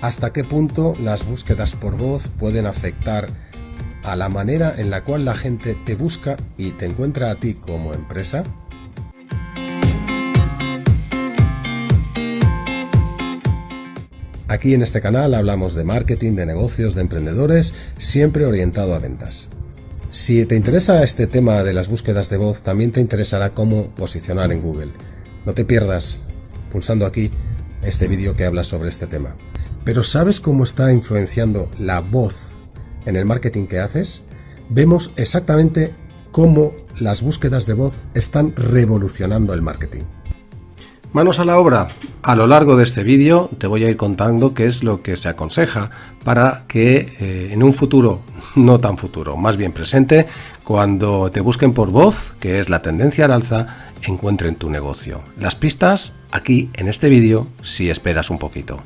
hasta qué punto las búsquedas por voz pueden afectar a la manera en la cual la gente te busca y te encuentra a ti como empresa? Aquí en este canal hablamos de marketing, de negocios, de emprendedores, siempre orientado a ventas. Si te interesa este tema de las búsquedas de voz, también te interesará cómo posicionar en Google. No te pierdas pulsando aquí este vídeo que habla sobre este tema. Pero ¿sabes cómo está influenciando la voz en el marketing que haces? Vemos exactamente cómo las búsquedas de voz están revolucionando el marketing. Manos a la obra. A lo largo de este vídeo te voy a ir contando qué es lo que se aconseja para que eh, en un futuro, no tan futuro, más bien presente, cuando te busquen por voz, que es la tendencia al alza, encuentren tu negocio. Las pistas aquí en este vídeo si esperas un poquito.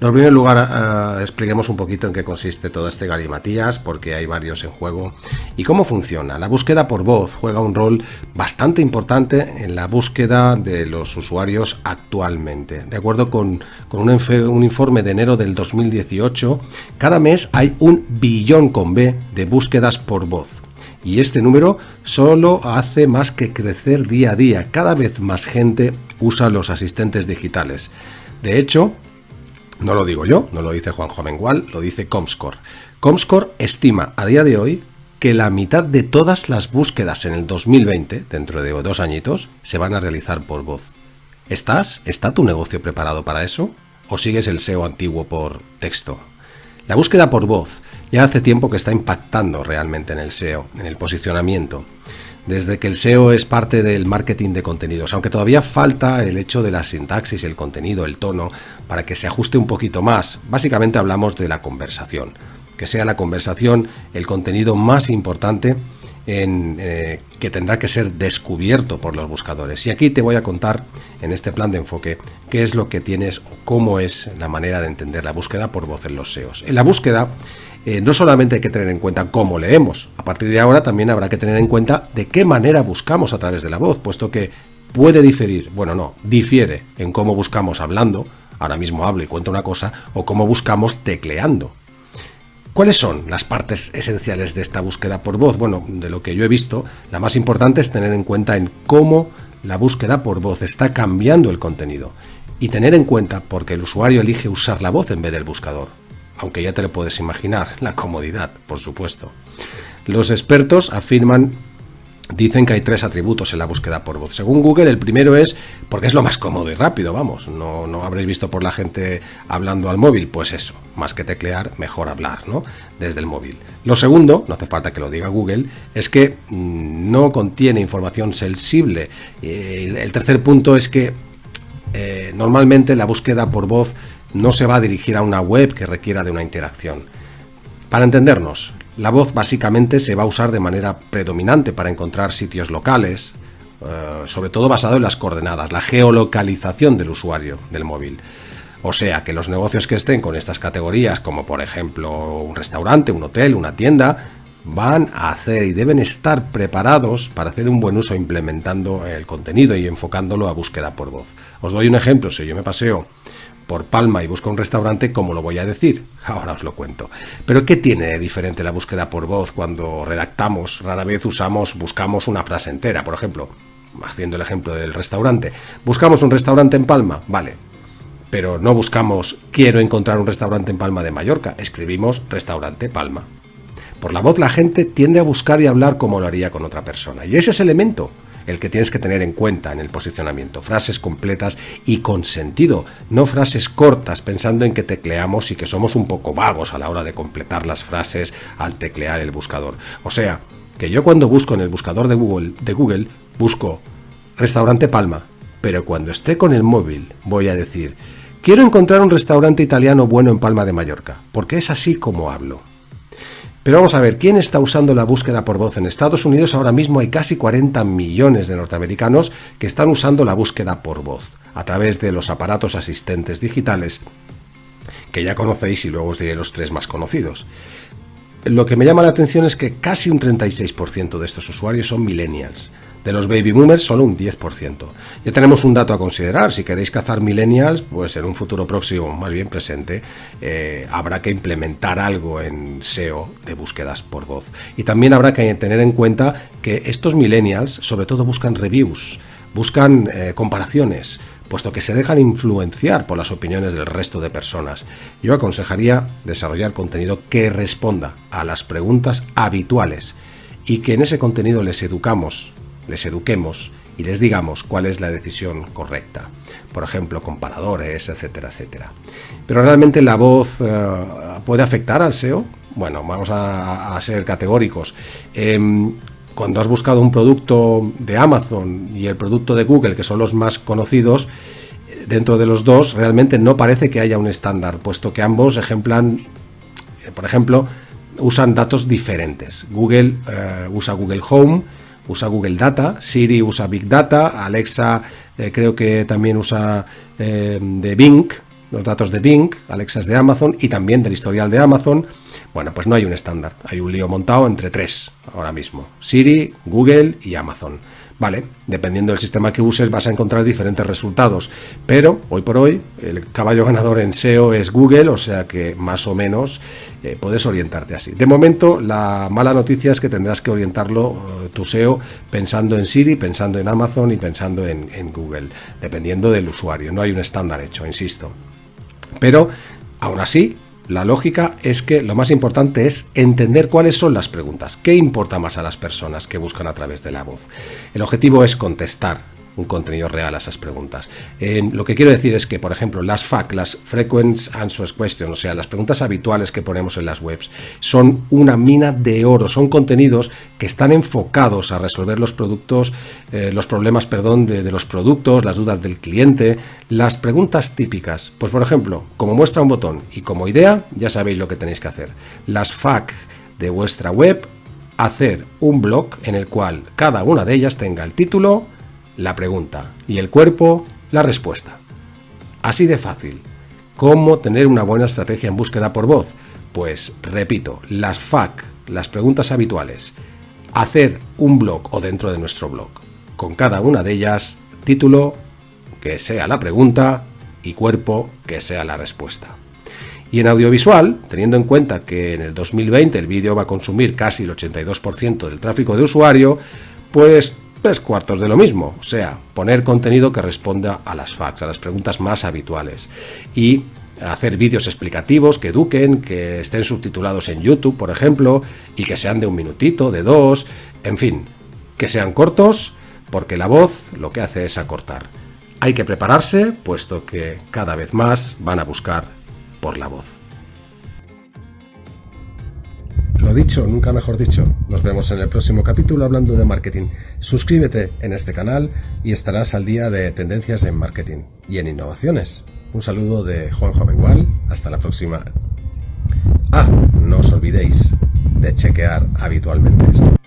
En primer lugar, eh, expliquemos un poquito en qué consiste todo este galimatías, porque hay varios en juego, y cómo funciona. La búsqueda por voz juega un rol bastante importante en la búsqueda de los usuarios actualmente. De acuerdo con, un, un informe de enero del 2018, cada mes hay un billón con B de búsquedas por voz y este número solo hace más que crecer día a día. Cada vez más gente usa los asistentes digitales. De hecho, no lo digo yo, no lo dice Juan Jovengual, lo dice Comscore. Comscore estima a día de hoy que la mitad de todas las búsquedas en el 2020, dentro de dos añitos, se van a realizar por voz. ¿Estás? ¿Está tu negocio preparado para eso? ¿O sigues el SEO antiguo por texto? La búsqueda por voz ya hace tiempo que está impactando realmente en el SEO, en el posicionamiento. Desde que el SEO es parte del marketing de contenidos, aunque todavía falta el hecho de la sintaxis, el contenido, el tono, para que se ajuste un poquito más. Básicamente hablamos de la conversación, que sea la conversación el contenido más importante en, eh, que tendrá que ser descubierto por los buscadores. Y aquí te voy a contar en este plan de enfoque qué es lo que tienes o cómo es la manera de entender la búsqueda por voz en los SEOs. En la búsqueda eh, no solamente hay que tener en cuenta cómo leemos, a partir de ahora también habrá que tener en cuenta de qué manera buscamos a través de la voz, puesto que puede diferir, bueno no, difiere en cómo buscamos hablando, ahora mismo hablo y cuento una cosa, o cómo buscamos tecleando. ¿Cuáles son las partes esenciales de esta búsqueda por voz? Bueno, de lo que yo he visto, la más importante es tener en cuenta en cómo la búsqueda por voz está cambiando el contenido y tener en cuenta porque el usuario elige usar la voz en vez del buscador aunque ya te lo puedes imaginar, la comodidad, por supuesto. Los expertos afirman Dicen que hay tres atributos en la búsqueda por voz. Según Google, el primero es porque es lo más cómodo y rápido, vamos. No, no habréis visto por la gente hablando al móvil, pues eso, más que teclear, mejor hablar, ¿no? Desde el móvil. Lo segundo, no hace falta que lo diga Google, es que mm, no contiene información sensible. el tercer punto es que eh, normalmente la búsqueda por voz no se va a dirigir a una web que requiera de una interacción. Para entendernos, la voz básicamente se va a usar de manera predominante para encontrar sitios locales, eh, sobre todo basado en las coordenadas, la geolocalización del usuario del móvil. O sea que los negocios que estén con estas categorías, como por ejemplo un restaurante, un hotel, una tienda, van a hacer y deben estar preparados para hacer un buen uso implementando el contenido y enfocándolo a búsqueda por voz. Os doy un ejemplo, si yo me paseo por Palma y busco un restaurante, ¿cómo lo voy a decir? Ahora os lo cuento. Pero ¿qué tiene de diferente la búsqueda por voz cuando redactamos? Rara vez usamos, buscamos una frase entera, por ejemplo, haciendo el ejemplo del restaurante. Buscamos un restaurante en Palma, vale. Pero no buscamos quiero encontrar un restaurante en Palma de Mallorca, escribimos restaurante Palma. Por la voz la gente tiende a buscar y hablar como lo haría con otra persona. Y ese es el elemento el que tienes que tener en cuenta en el posicionamiento. Frases completas y con sentido, no frases cortas pensando en que tecleamos y que somos un poco vagos a la hora de completar las frases al teclear el buscador. O sea, que yo cuando busco en el buscador de Google, de Google busco restaurante Palma, pero cuando esté con el móvil voy a decir quiero encontrar un restaurante italiano bueno en Palma de Mallorca, porque es así como hablo. Pero vamos a ver, ¿quién está usando la búsqueda por voz? En Estados Unidos ahora mismo hay casi 40 millones de norteamericanos que están usando la búsqueda por voz a través de los aparatos asistentes digitales que ya conocéis y luego os diré los tres más conocidos. Lo que me llama la atención es que casi un 36% de estos usuarios son millennials. De los baby boomers, solo un 10%. Ya tenemos un dato a considerar. Si queréis cazar millennials, pues en un futuro próximo, más bien presente, eh, habrá que implementar algo en SEO de búsquedas por voz. Y también habrá que tener en cuenta que estos millennials, sobre todo, buscan reviews, buscan eh, comparaciones, puesto que se dejan influenciar por las opiniones del resto de personas. Yo aconsejaría desarrollar contenido que responda a las preguntas habituales y que en ese contenido les educamos, les eduquemos y les digamos cuál es la decisión correcta. Por ejemplo, comparadores, etcétera, etcétera. Pero realmente la voz eh, puede afectar al SEO. Bueno, vamos a, ser categóricos. Em, cuando has buscado un producto de Amazon y el producto de Google, que son los más conocidos, dentro de los dos realmente no parece que haya un estándar, puesto que ambos ejemplan, por ejemplo, usan datos diferentes. Google eh, usa Google Home, usa Google Data, Siri usa Big Data, Alexa eh, creo que también usa eh, de Bing, los datos de Bing, Alexa es de Amazon y también del historial de Amazon. Bueno, pues no hay un estándar, hay un lío montado entre tres ahora mismo, Siri, Google y Amazon. Vale, dependiendo del sistema que uses vas a encontrar diferentes resultados, pero hoy por hoy el caballo ganador en SEO es Google, o sea que más o menos eh, puedes orientarte así. De momento la mala noticia es que tendrás que orientarlo eh, tu SEO pensando en Siri, pensando en Amazon y pensando en, en Google, dependiendo del usuario, no hay un estándar hecho, insisto. Pero aún así la lógica es que lo más importante es entender cuáles son las preguntas, qué importa más a las personas que buscan a través de la voz. El objetivo es contestar un contenido real a esas preguntas. lo que quiero decir es que, por ejemplo, las FAQ, las Frequent Answers Questions, o sea, las preguntas habituales que ponemos en las webs, son una mina de oro, son contenidos que están enfocados a resolver los productos, eh, los problemas, perdón, de, los productos, las dudas del cliente, las preguntas típicas. Pues, por ejemplo, como muestra un botón y como idea, ya sabéis lo que tenéis que hacer. Las FAQ de vuestra web, hacer un blog en el cual cada una de ellas tenga el título, la pregunta y el cuerpo la respuesta. Así de fácil. ¿Cómo tener una buena estrategia en búsqueda por voz? Pues repito, las FAQ, las preguntas habituales, hacer un blog o dentro de nuestro blog, con cada una de ellas, título, que sea la pregunta y cuerpo, que sea la respuesta. Y en audiovisual, teniendo en cuenta que en el 2020 el vídeo va a consumir casi el 82% del tráfico de usuario, pues tres cuartos de lo mismo, o sea, poner contenido que responda a las facts, a las preguntas más habituales y hacer vídeos explicativos que eduquen, que estén subtitulados en YouTube, por ejemplo, y que sean de un minutito, de dos, en fin, que sean cortos, porque la voz lo que hace es acortar. Hay que prepararse, puesto que cada vez más van a buscar por la voz. Lo dicho, nunca mejor dicho. Nos vemos en el próximo capítulo hablando de marketing. Suscríbete en este canal y estarás al día de tendencias en marketing y en innovaciones. Un saludo de Juan Jovengual. Hasta la próxima. Ah, no os olvidéis de chequear habitualmente esto.